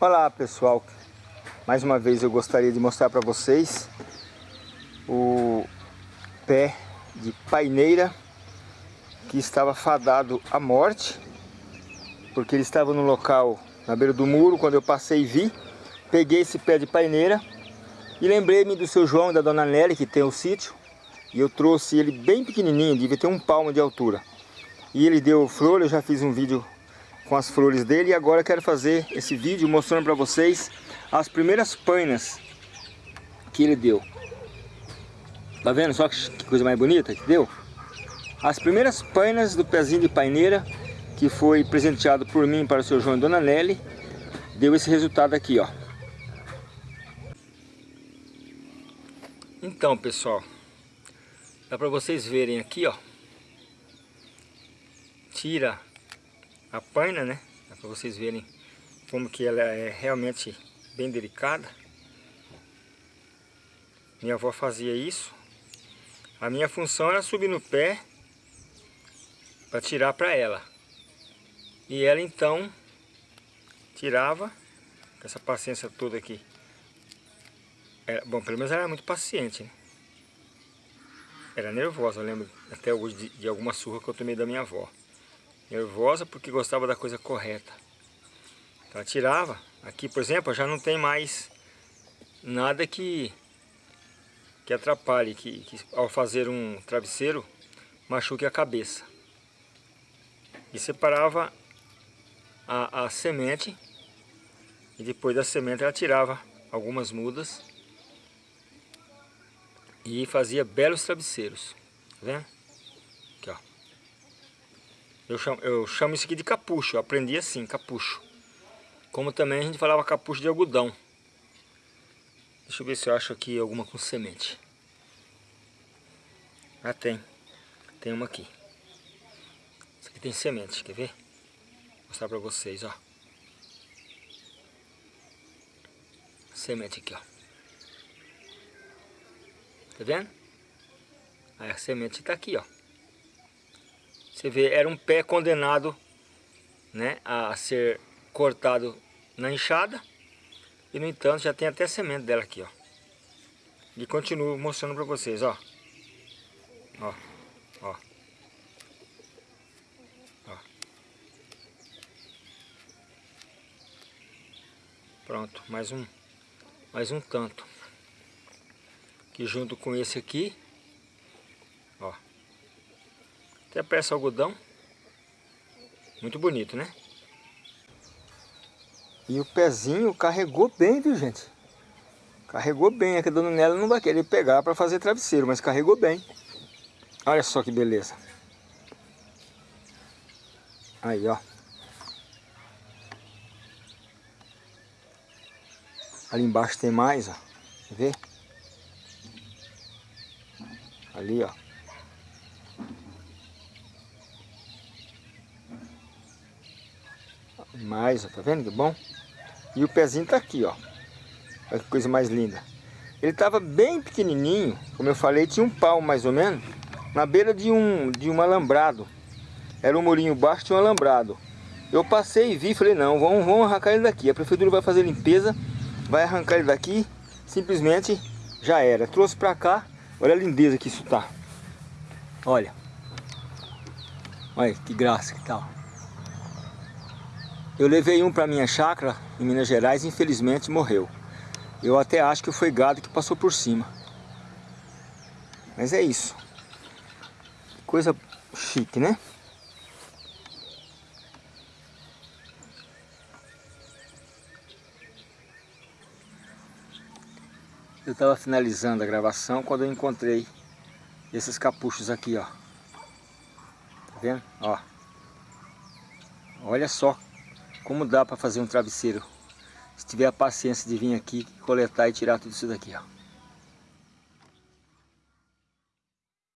Olá pessoal, mais uma vez eu gostaria de mostrar para vocês o pé de paineira que estava fadado à morte porque ele estava no local na beira do muro, quando eu passei e vi peguei esse pé de paineira e lembrei-me do seu João e da dona Nelly que tem o sítio e eu trouxe ele bem pequenininho, devia ter um palmo de altura. E ele deu flor, eu já fiz um vídeo com as flores dele e agora quero fazer esse vídeo mostrando para vocês as primeiras painas que ele deu. Tá vendo só que coisa mais bonita que deu? As primeiras painas do pezinho de paineira que foi presenteado por mim para o seu João e Dona Nelly deu esse resultado aqui, ó. Então, pessoal, dá para vocês verem aqui, ó. Tira a paina, né? Para vocês verem como que ela é realmente bem delicada. Minha avó fazia isso. A minha função era subir no pé para tirar para ela. E ela então tirava com essa paciência toda aqui. Era, bom, pelo menos ela era muito paciente, né? Era nervosa, eu lembro até hoje de, de alguma surra que eu tomei da minha avó nervosa porque gostava da coisa correta. Então ela tirava. Aqui, por exemplo, já não tem mais nada que, que atrapalhe, que, que ao fazer um travesseiro machuque a cabeça. E separava a, a semente e depois da semente ela tirava algumas mudas e fazia belos travesseiros. Tá vendo? Eu chamo, eu chamo isso aqui de capucho, eu aprendi assim, capucho. Como também a gente falava capucho de algodão. Deixa eu ver se eu acho aqui alguma com semente. Ah, tem. Tem uma aqui. Isso aqui tem semente, quer ver? Vou mostrar pra vocês, ó. Semente aqui, ó. Tá vendo? Aí a semente tá aqui, ó. Você vê, era um pé condenado né, a ser cortado na enxada. E no entanto já tem até semente dela aqui, ó. E continuo mostrando para vocês, ó. Ó, ó. Ó. Pronto, mais um, mais um tanto. Que junto com esse aqui, ó. Até peça algodão. Muito bonito, né? E o pezinho carregou bem, viu gente? Carregou bem, é que a dona Nela não vai querer pegar para fazer travesseiro, mas carregou bem. Olha só que beleza. Aí, ó. Ali embaixo tem mais, ó. Ver? Ali, ó. Mais, ó, tá vendo que bom? E o pezinho tá aqui, ó. Olha que coisa mais linda. Ele tava bem pequenininho, como eu falei, tinha um pau mais ou menos, na beira de um, de um alambrado. Era um murinho baixo, tinha um alambrado. Eu passei e vi, falei, não, vamos, vamos arrancar ele daqui. A prefeitura vai fazer limpeza, vai arrancar ele daqui, simplesmente já era. Trouxe pra cá, olha a lindeza que isso tá. Olha. Olha que graça que. Tá, eu levei um para minha chácara em Minas Gerais e infelizmente morreu. Eu até acho que foi gado que passou por cima. Mas é isso. Coisa chique, né? Eu estava finalizando a gravação quando eu encontrei esses capuchos aqui, ó. Tá vendo? Ó. Olha só como dá para fazer um travesseiro. Se tiver a paciência de vir aqui, coletar e tirar tudo isso daqui, ó.